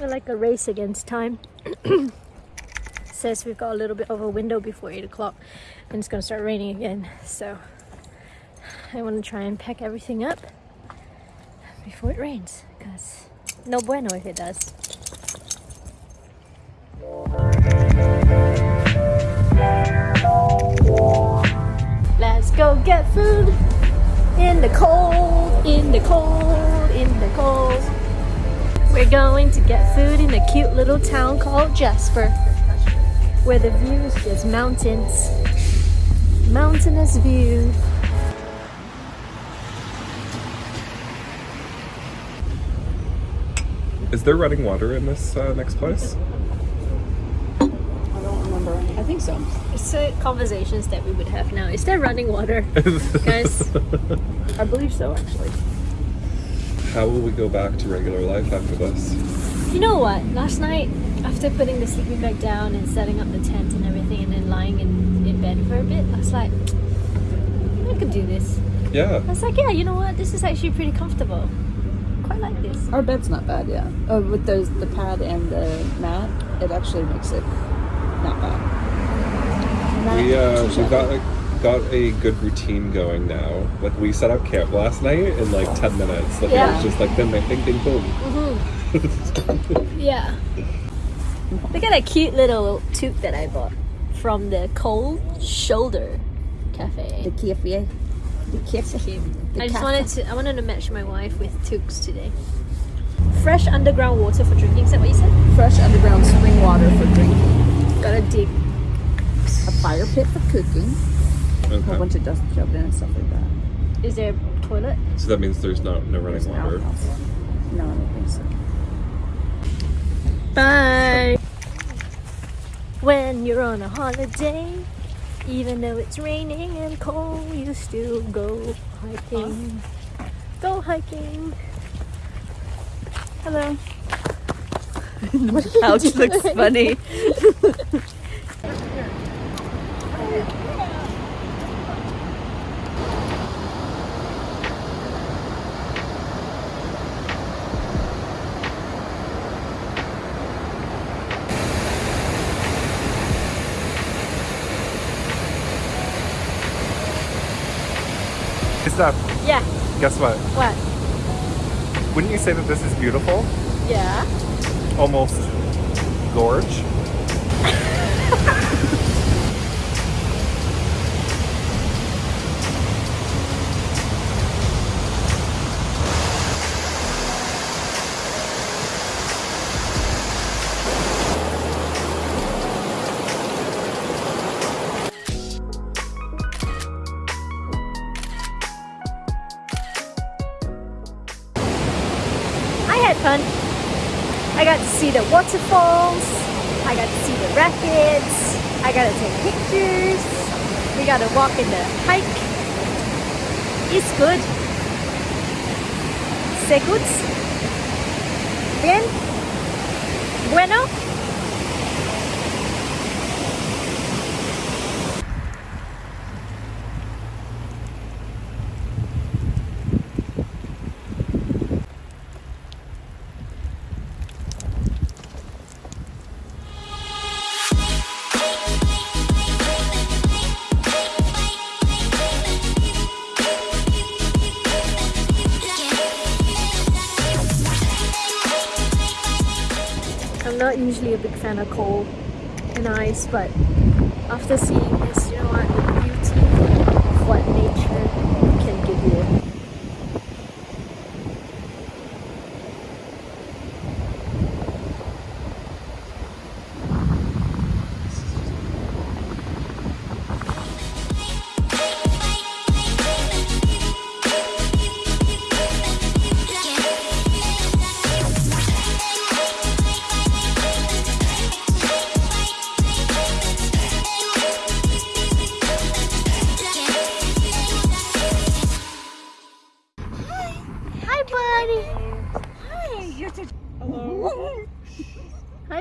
We're like a race against time. Says we've got a little bit of a window before 8 o'clock and it's gonna start raining again. So I want to try and pack everything up before it rains because no bueno if it does. Let's go get food in the cold, in the cold, in the cold. We're going to get food in a cute little town called Jasper, where the view is just mountains. Mountainous view. Is there running water in this uh, next place? I don't remember. I think so. It's uh, conversations that we would have now. Is there running water? Guys, I believe so, actually. How will we go back to regular life after this? you know what? Last night, after putting the sleeping bag down and setting up the tent and everything and then lying in, in bed for a bit, I was like, I could do this. Yeah. I was like, yeah, you know what? This is actually pretty comfortable. Quite like this. Our bed's not bad, yeah. Uh, with those the pad and the mat, it actually makes it not bad. We uh, Touche. we got like, got a good routine going now. Like we set up camp last night in like ten minutes. Like it Yeah. was just like ding ding ding ding boom. Yeah. Look at that cute little toque that I bought from the Cold Shoulder Cafe. The cafe. The cafe. The I just cafe. wanted to I wanted to match my wife with toques today. Fresh underground water for drinking, is that what you said? fresh underground spring water for drinking, Gotta dig. a fire pit for cooking, a whole bunch of dust shoved in and stuff like that. Is there a toilet? So that means there's no no running There's water. No, I don't think so. Bye. When you're on a holiday, even though it's raining and cold, you still go hiking. Go hiking. Hello. the couch looks funny. Yeah. guess what? What? Wouldn't you say that this is beautiful? Yeah. Almost gorge. had fun. I got to see the waterfalls. I got to see the rapids. I got to take pictures. We got to walk in the hike. It's good. C'est good. Bien. Bueno. Usually a big fan of cold and ice, but after seeing this, you know what,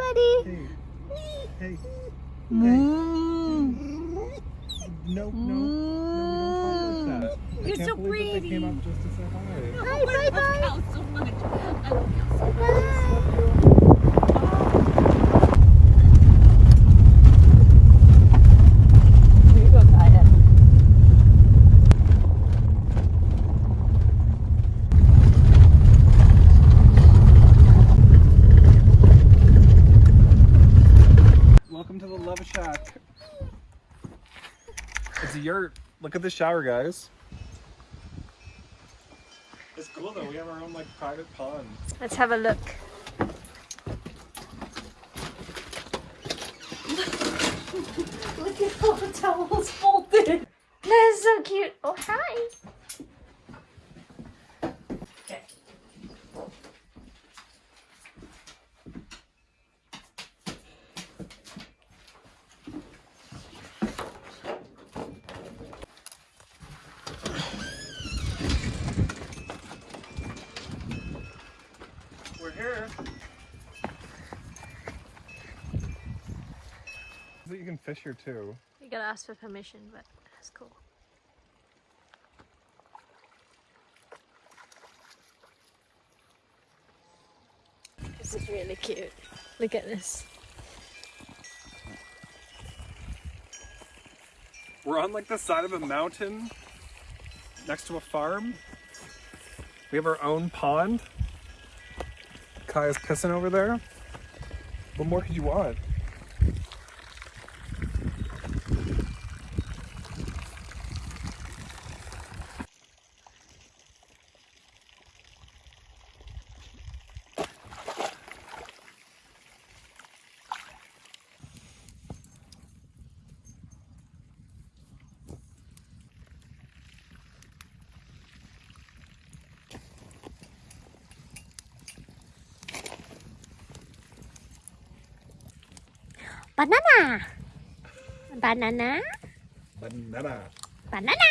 buddy. Hey. Hey. Mm. No, no, no, we don't talk like that. I You're can't so believe that they came pretty. up just to say hi. Hi, bye, bye. so much. I love you so much. Bye. Look at the shower, guys. It's cool though. We have our own like private pond. Let's have a look. look at all the towels folded. That is so cute. Oh, hi. Okay. Here. You can fish here too. You gotta ask for permission, but that's cool. This is really cute. Look at this. We're on like the side of a mountain next to a farm. We have our own pond. Kaya's pissing over there. What more could you want? Banana! Banana! Banana. Banana!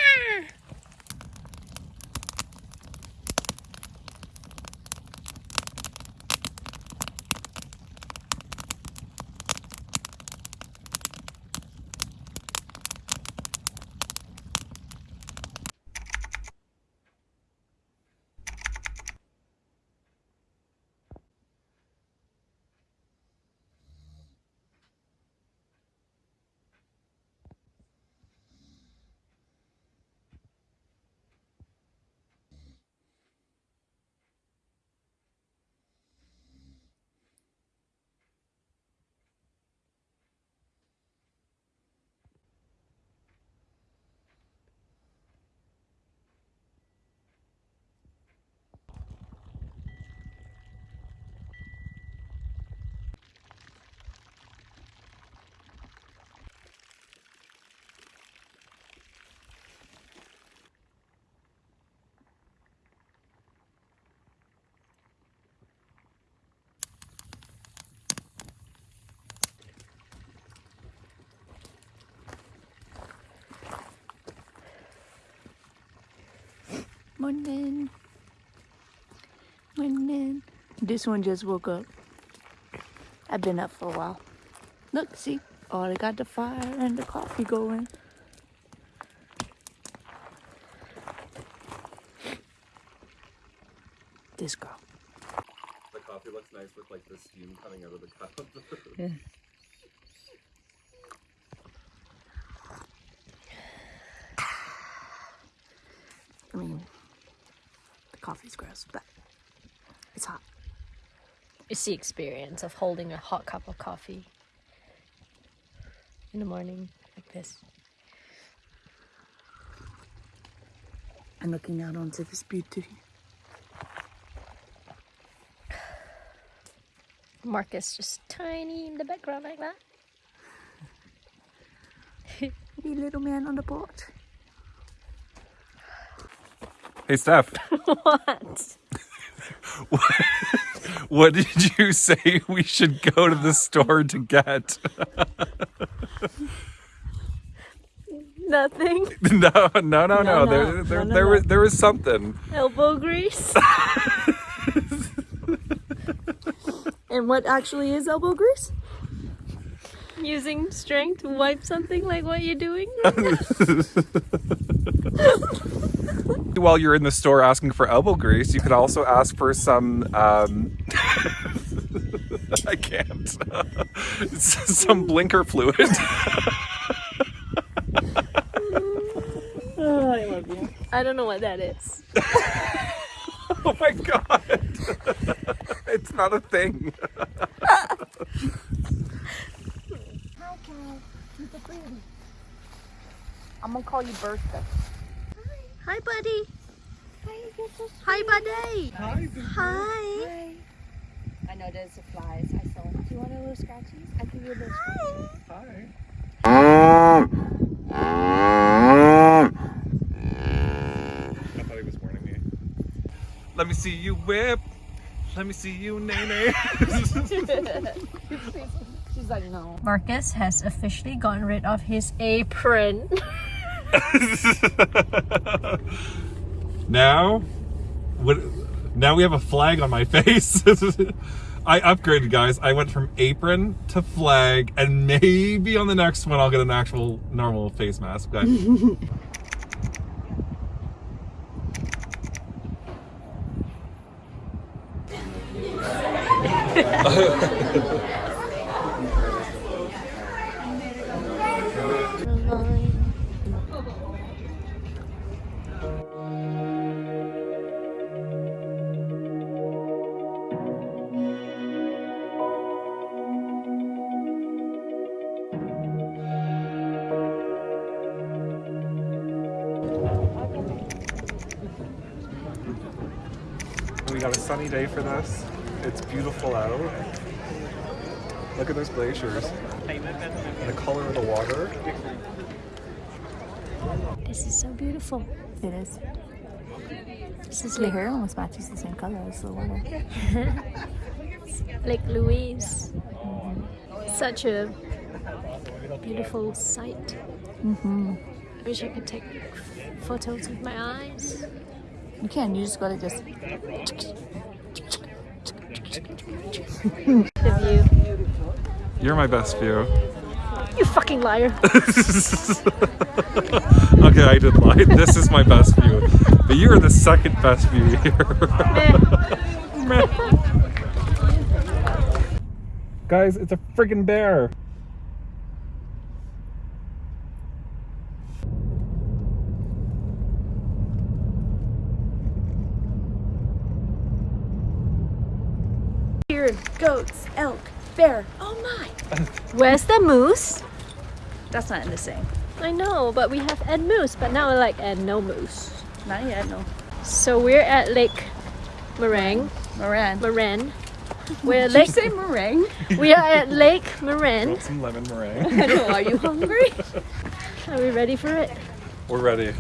Morning. Morning. This one just woke up. I've been up for a while. Look, see? Oh, they got the fire and the coffee going. This girl. The coffee looks nice with like the steam coming out of the cup. Yeah. I mean, the coffee's gross, but it's hot. It's the experience of holding a hot cup of coffee in the morning like this. I'm looking out onto this beauty. Marcus just tiny in the background like that. Wee little man on the boat. Hey Steph, what? what did you say we should go to the store to get? Nothing. no, no, no, no. No, There, there, No, there no. was there was something. Elbow grease. And what actually is elbow grease? Using strength to wipe something like what you're doing. While you're in the store asking for elbow grease, you could also ask for some. Um, I can't. some blinker fluid. Oh, I love you. I don't know what that is. oh my god! it's not a thing. I'm gonna call you Bertha. Hi, buddy. Hi, so Hi, buddy. Hi. Hi. Hi. I know there's the flies. I saw. Do you want a little scratchies? I give you a little scratchies. Hi. I thought he was warning me. Let me see you whip. Let me see you nay nay. She's like, no. Marcus has officially gotten rid of his apron. now, what? Now we have a flag on my face. I upgraded, guys. I went from apron to flag, and maybe on the next one I'll get an actual normal face mask. But sunny day for this. It's beautiful out. Look at those glaciers. And the color of the water. This is so beautiful. It is. This is Your Lake, hair almost matches the same color as the water. Lake Louise. Such a beautiful sight. Mm-hmm. I wish I could take photos with my eyes. You can. You just gotta just. The view. You're my best view. You fucking liar. okay, I did lie. This is my best view. But you are the second best view here. Guys, it's a freaking bear. Goats, elk, bear. Oh my. Where's the moose? That's not in the same. I know, but we have Ed Moose, but now we're like Ed No Moose. Not yet. No. So we're at Lake Meringue. Moran. Marin. We're at Did you say meringue? We are at Lake Marin. Want some lemon meringue? Know. Are you hungry? Are we ready for it? We're ready.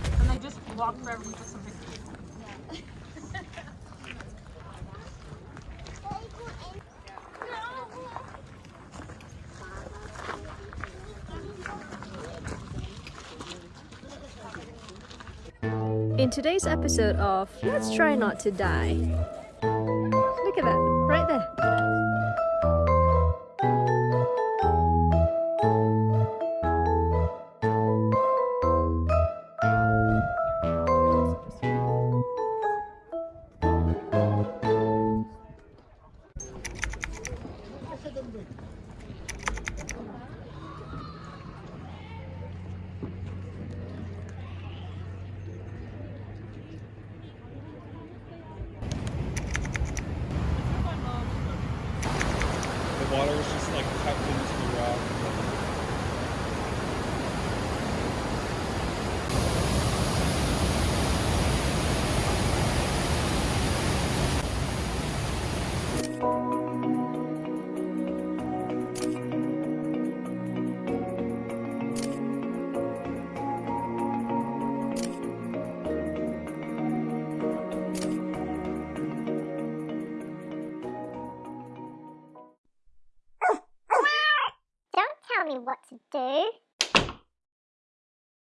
In today's episode of Let's Try Not to Die.